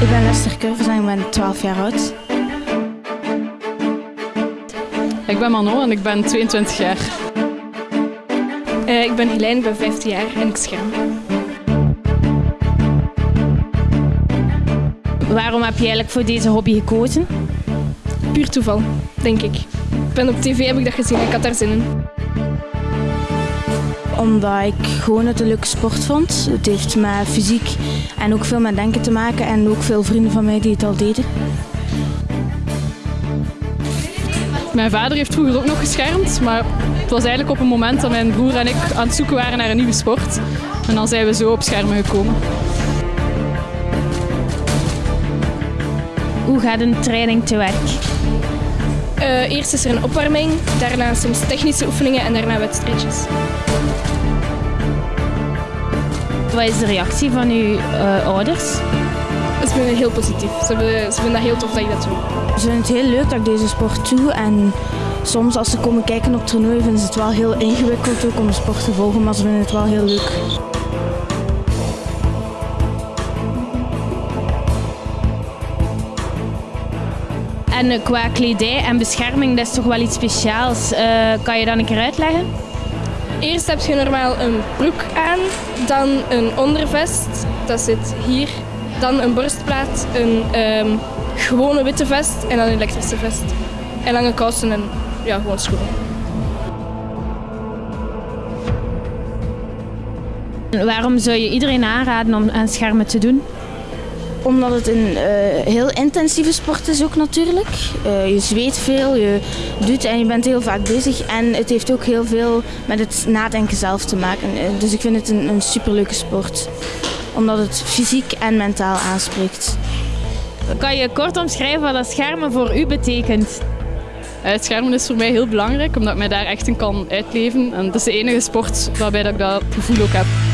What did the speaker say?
Ik ben Lester Curvers en ik ben 12 jaar oud. Ik ben Manon en ik ben 22 jaar. Uh, ik ben Helene, ik ben 15 jaar en ik scherm. Waarom heb je eigenlijk voor deze hobby gekozen? Puur toeval, denk ik. Ik ben op tv heb ik dat gezien en ik had daar zin in. Omdat ik gewoon het een leuke sport vond. Het heeft met fysiek en ook veel met denken te maken en ook veel vrienden van mij die het al deden. Mijn vader heeft vroeger ook nog geschermd, maar het was eigenlijk op een moment dat mijn broer en ik aan het zoeken waren naar een nieuwe sport. En dan zijn we zo op schermen gekomen. Hoe gaat een training te werk? Uh, eerst is er een opwarming, daarna soms technische oefeningen en daarna wedstrijdjes. Wat is de reactie van uw uh, ouders? Ze vinden het heel positief. Ze vinden, ze vinden dat heel tof dat je dat doet. Ze vinden het heel leuk dat ik deze sport doe. En soms als ze komen kijken op toernooi vinden ze het wel heel ingewikkeld ook om de sport te volgen. Maar ze vinden het wel heel leuk. En qua kledij en bescherming, dat is toch wel iets speciaals. Uh, kan je dat een keer uitleggen? Eerst heb je normaal een broek aan, dan een ondervest, dat zit hier. Dan een borstplaat, een um, gewone witte vest en dan een elektrische vest. En lange kousen en ja, gewoon schoenen. Waarom zou je iedereen aanraden om aan schermen te doen? Omdat het een uh, heel intensieve sport is ook natuurlijk. Uh, je zweet veel, je doet en je bent heel vaak bezig. En het heeft ook heel veel met het nadenken zelf te maken. Uh, dus ik vind het een, een superleuke sport. Omdat het fysiek en mentaal aanspreekt. Kan je kort omschrijven wat dat schermen voor u betekent? Het schermen is voor mij heel belangrijk, omdat ik mij daar echt in kan uitleven. En dat is de enige sport waarbij ik dat gevoel ook heb.